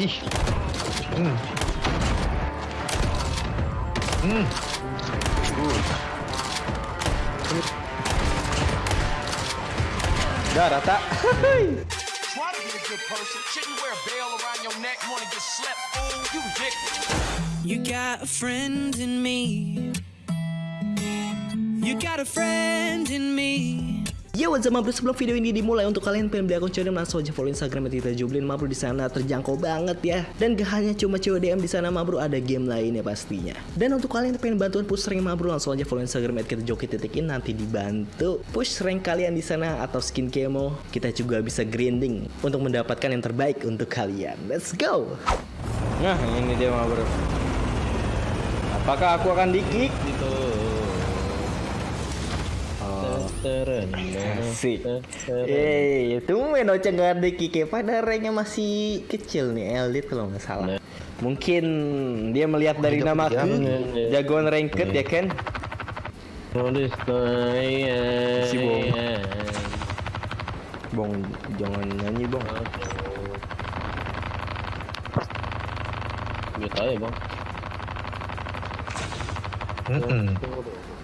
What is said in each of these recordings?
Ih. Udah rata. Try to be a good person. Shouldn't wear a veil around your neck. Wanna get slept? Fool, you dick. You got a friend in me. You got a friend in me. Ya what's up Mabro sebelum video ini dimulai untuk kalian pengen beli akun CODM langsung aja follow Instagram kita Jublin Mabro di sana terjangkau banget ya. Dan gak hanya cuma CODM di sana Mabro ada game lainnya pastinya. Dan untuk kalian yang pengen bantuan push rank Mabro langsung aja follow Instagram kita joki titikin nanti dibantu push rank kalian di sana atau skin kemo kita juga bisa grinding untuk mendapatkan yang terbaik untuk kalian. Let's go. Nah ini dia Mabro. Apakah aku akan di-kick gitu? Asik. Eh, itu main Ocha nggak ada kike pada ranknya masih kecil nih Elit kalau nggak salah. Mungkin dia melihat dari namaku perjalanan. jagoan ranked ya kan? Si Bong. Bong jangan nyanyi bong. Mute aja bang. Mm-mm.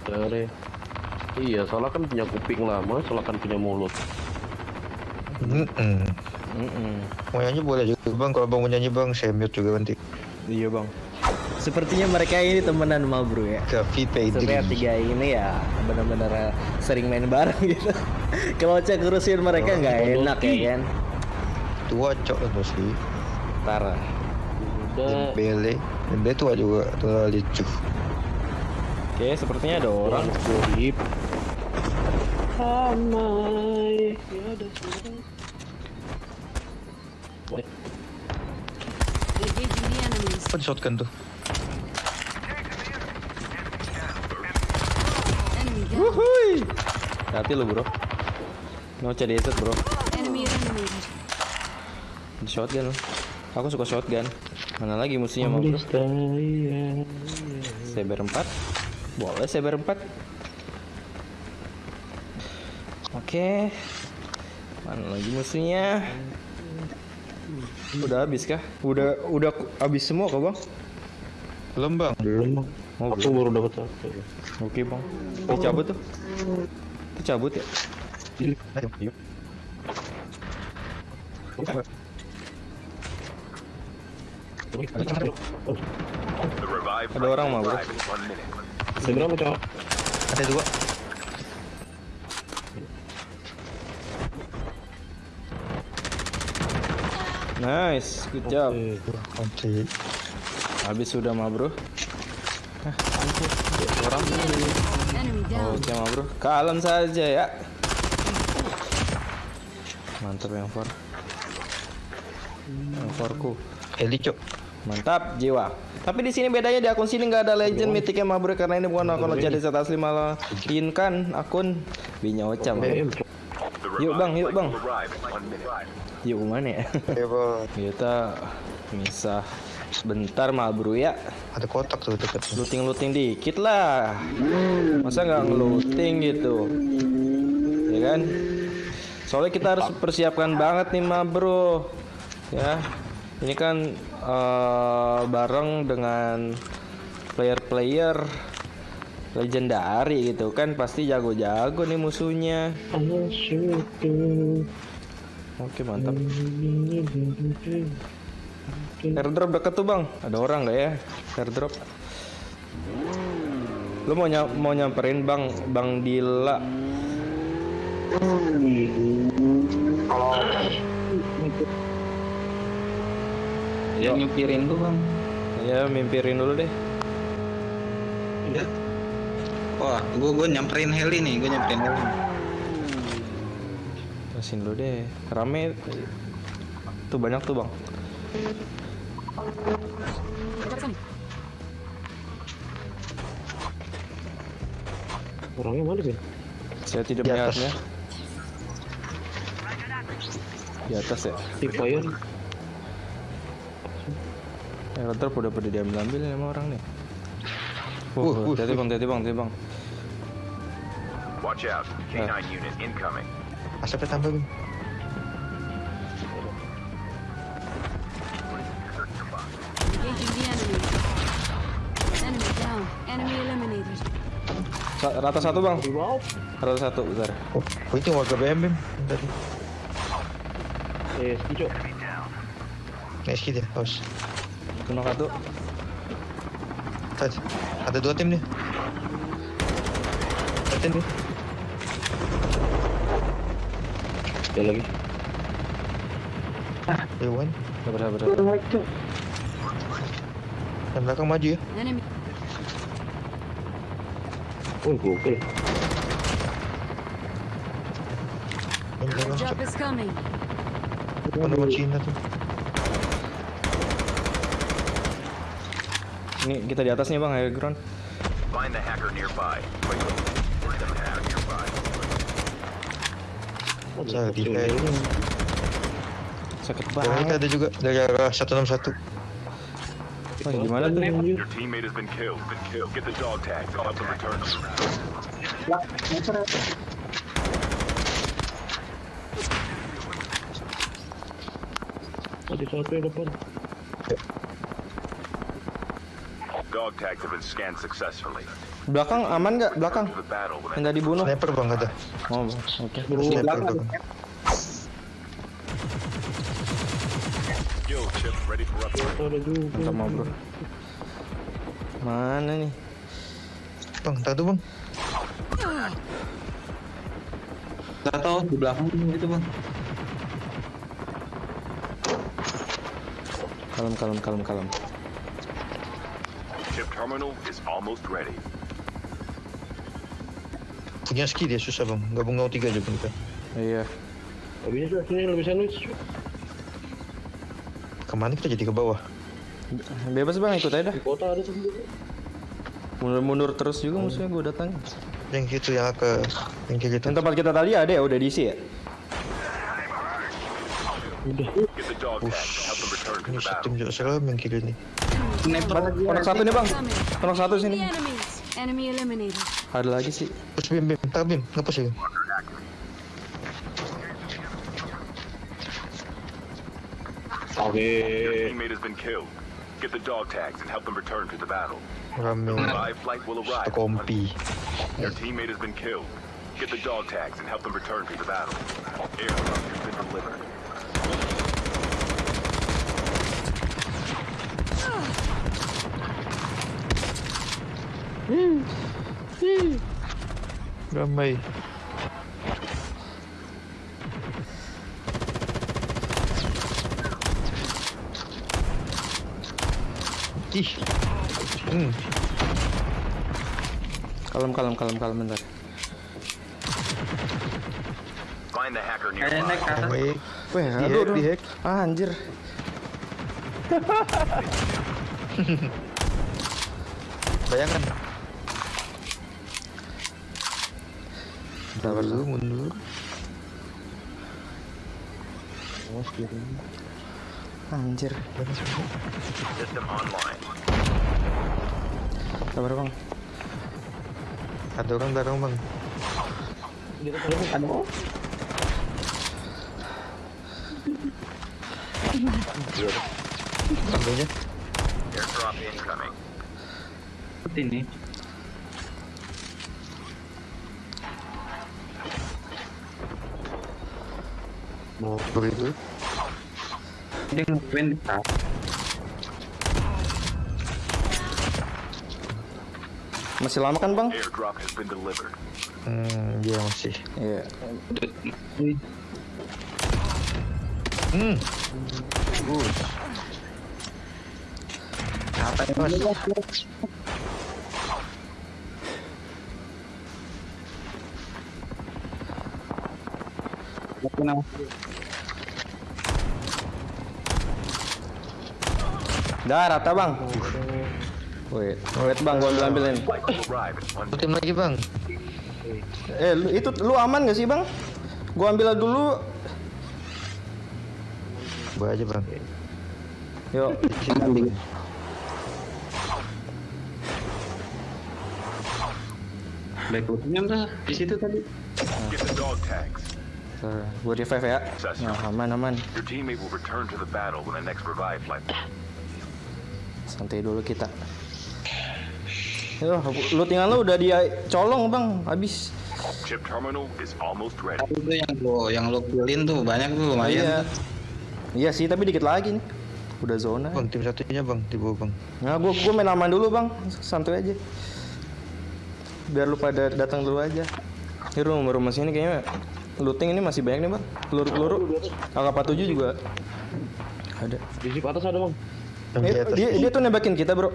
Dari. Iya, soalnya kan punya kuping lama, soalnya kan punya mulut. Mm-mm. Mm-mm. Mau nyanyi boleh juga bang. Kalau bang mau nyanyi bang, saya mute juga nanti. Iya bang. Sepertinya mereka ini temenan sama bro ya. Pedri. tiga ini ya benar-benar sering main bareng gitu. Kalau cek ngurusin mereka nggak enak ya kan. Tua cok itu sih. Parah. Udah. Dembele. Dembele tua juga. Tua lucu. Oke, sepertinya ada orang. Gorip. Amai. Ya the enemies. Apa di shotgun tuh? Wuhui. Hati lu bro. Cari headset bro. Di shotgun lu. Aku suka shotgun. Mana lagi musuhnya mau bro? Cyber 4 Boleh Cyber 4 Oke Mana lagi musuhnya Udah habis kah? Udah udah habis semua kah bang? Belum bang. Belum bang. Oh, Aku baru dapat satu. Oke bang Itu cabut tuh Itu cabut ya? Ayo. Ada orang mah bro Ada berapa cowok? Ada dua. Nice Good job Oke. Habis sudah mah bro Hah, ampun. Orang. Oke mah bro Kalem saja ya Mantap yang for Yang forku Eli cok. Mantap jiwa. Tapi di sini bedanya di akun sini nggak ada legend mythic ya Mabro karena ini bukan akun jadi set asli malah kan akun Binya Ocha. Yuk bang, yuk bang. Yuk ke mana ya? Ayo bang. Kita misah sebentar Mabro ya. Ada kotak tuh dekat. Looting-looting dikit lah. Masa nggak ngeluting gitu? Ya kan? Soalnya kita harus persiapkan banget nih Mabro. Ya. Ini kan eh, bareng dengan player-player legendary gitu kan pasti jago-jago nih musuhnya. Oke mantap. Airdrop deket tuh bang. Ada orang nggak ya? Airdrop. Lu mau ny mau nyamperin bang bang Dila? Dia nyupirin tuh bang. Ya mimpirin dulu deh. Iya. Wah, gua gua nyamperin heli nih, gua nyamperin heli. Kasih dulu deh. Rame. Tuh banyak tuh bang. Orangnya mana sih? Saya tidak Di atas. melihatnya. Di atas ya. Di fire. Airdrop udah pada diambil ambil sama orang nih. Uh, Wah, uh, hati bang, hati bang, hati bang. Watch out, K9 unit incoming. Asapnya tambah Bim. Rata satu bang? Rata satu besar oh, oh, itu warga BM Bim Tadi. Eh, setuju Nice kill ya, haus Kena satu. Tadi, ada dua tim nih. Ada tim nih. Sekali lagi. Dewan. Sabar, sabar, sabar. Yang belakang maju ya. Oh, gokil. Yang belakang coming. Depan nama Cina tuh. Ini kita di atas nih bang, air ground. Find the hacker nearby. Quickly. Find the hacker nearby. Sakit Dari banget. ada juga dari arah 161. Wah, gimana tuh? Your teammate has been killed. Been killed. Get the dog tags. I'll have them return. Ada satu yang depan. Dog tags have been scanned successfully. Belakang aman nggak? Belakang. To the battle when Yang tadi bunuh. Sniper bang ada. Oh, bang. oke. Sniper bang. Yo, chip ready for upgrade. Ada juga. Minta maaf bro. Mana nih? Bang, tuh bang. Gak tau di belakang itu bang. Kalem, kalem, kalem, kalem. Chip terminal is almost ready. Punya ski dia susah bang. Gabung 03 aja bang kita. Iya. Lebih sini, sini lebih sandwich. Ke mana kita jadi ke bawah? Bebas bang, ikut aja dah. Di kota ada tuh. Mundur-mundur terus juga musuhnya gue datang. Yang itu yang ke yang kayak gitu. Yang tempat kita tadi ada ya, udah diisi ya? Return to Ini sistem juga serem yang kiri nih. Konak satu nih bang. Konak satu sini. enemies. Enemy eliminated. Ada lagi sih. Terus bim bim, tak bim, ngapus ya. Oke. Your teammate has been killed. Get the dog tags and help them return to the battle. Rame. Revive flight will arrive. Kompi. Your teammate has been killed. Get the dog tags and help them return to the battle. Airdrop has been delivered. Ramai. Ih. Hmm. Kalem, kalem, kalem, kalem bentar. Find the hacker Kayak naik ke atas. Weh, aduh, hack, di hack. Ah, anjir. Bayangan. Sabar, Dulu mundur. Anjir. System online. Sabar bang. Ada orang belakang bang. Incoming. Seperti ini. Mau begitu. Dia atas. Masih lama kan bang? Hmm, dia masih. Iya. Hmm. Bagus. Apa yang mas? Kenapa? Dah rata bang. Wait, wait bang, gua ambil ambilin. Tim lagi bang. Eh, lu, itu lu aman gak sih bang? Gua ambil dulu. Gua aja bang. Yuk. Backupnya tuh di situ tadi. Get the dog tags. Bentar, Gua revive ya. Nah, aman aman. Your teammate will return to the battle when the next revive flight. Santai dulu kita. Ya, lootingan lu udah dia colong bang, habis. Chip terminal is almost ready. Tapi itu yang lo yang lo killin tuh banyak tuh lumayan. Iya. Iya sih, tapi dikit lagi nih. Udah zona. Bang, tim satunya bang, di bawah bang. Nah, gua gua main aman dulu bang, santuy aja. Biar lu pada datang dulu aja. Ini rumah rumah sini kayaknya looting ini masih banyak nih bang. Peluru peluru. AK-47 juga ada. Di sip atas ada bang. Yang di Eh, atas. dia, dia tuh nembakin kita bro.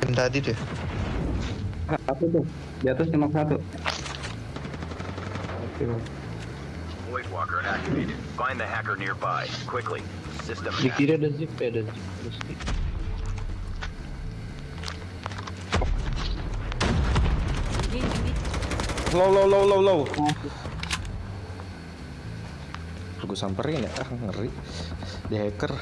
Tim tadi tuh. Satu tuh. Di atas cuma satu. Void Walker activated. Find the hacker nearby. Quickly. System Di hack. kiri ada zip, eh, ada zip. Ada zip. Low low low low low. Gue samperin ya, ah ngeri. Di hacker.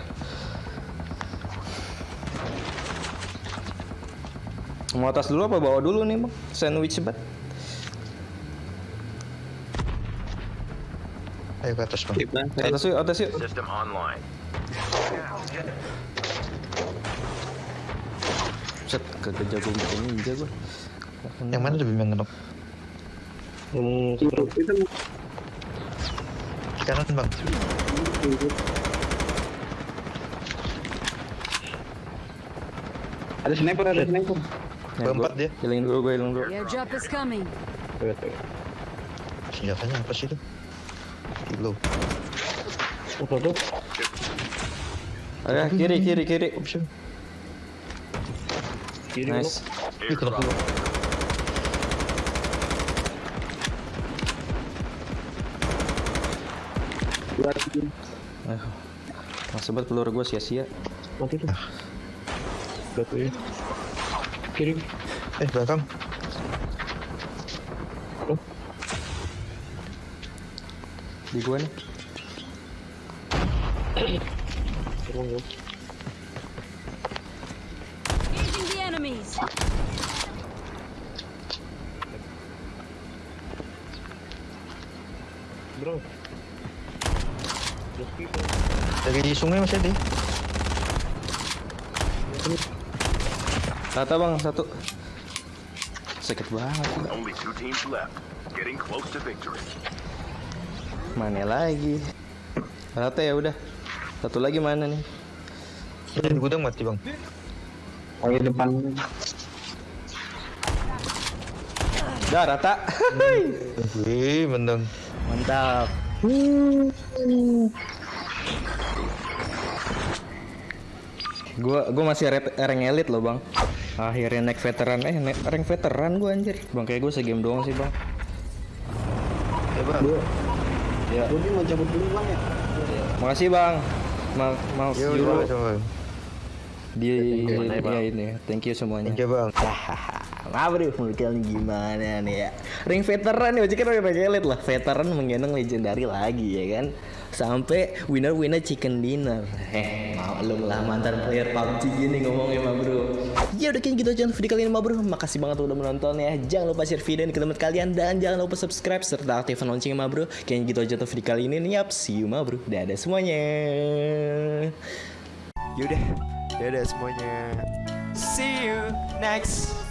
Mau atas dulu apa bawa dulu nih bang? Sandwich bat. Ayo ke atas bang. Atas yuk, atas yuk. System online. Set, kagak jago bikin ninja gue. Yang mana tuh Bim yang? Hmm, Di kanan bang. Ada sniper, ada sniper. Keempat dia. Hilangin dulu gue, hilangin dulu. Airdrop is coming. Senjatanya apa sih itu? Kilo. Apa tuh? Ada kiri, kiri, kiri. Opsi. Kiri Nice. Ih, kenapa lu? Aduh. Masa banget peluru gue sia-sia. Mati tuh. Batu ya. Kiri. Eh, belakang. Di gue nih. Bro. Dari di sungai masih ada. Tata bang, satu. Sakit banget. Bang. Only two teams left. Getting close to victory. Mana lagi? Rata ya udah. Satu lagi mana nih? Ini di gudang mati bang. Oh, di depan. Dah rata. Wih, menang. Mantap. Gua gua masih red, rank elite loh, Bang. Akhirnya naik veteran eh naik rank veteran gua anjir. Bang kayak gua segame doang sih, Bang. Ya bang. Ya. Budi mau cabut dulu bang ya? Makasih, Bang. Ma maaf Yo, dulu coba, coba. di ya ini. Thank you semuanya. Thank you bang. Apa deh kalian gimana nih ya Ring veteran nih kan ring elite lah Veteran menggendong legendary lagi ya kan Sampai winner-winner chicken dinner. Eh maklum lah mantan player PUBG gini ngomongnya mah bro. Ya udah kayaknya gitu aja video kali ini mah bro. Makasih banget udah menonton ya Jangan lupa share video ini ke teman kalian. Dan jangan lupa subscribe serta aktifkan loncengnya mah bro. Kayaknya gitu aja untuk video kali ini. Yap see you mah bro. Dadah semuanya. Yaudah, dadah semuanya. See you next.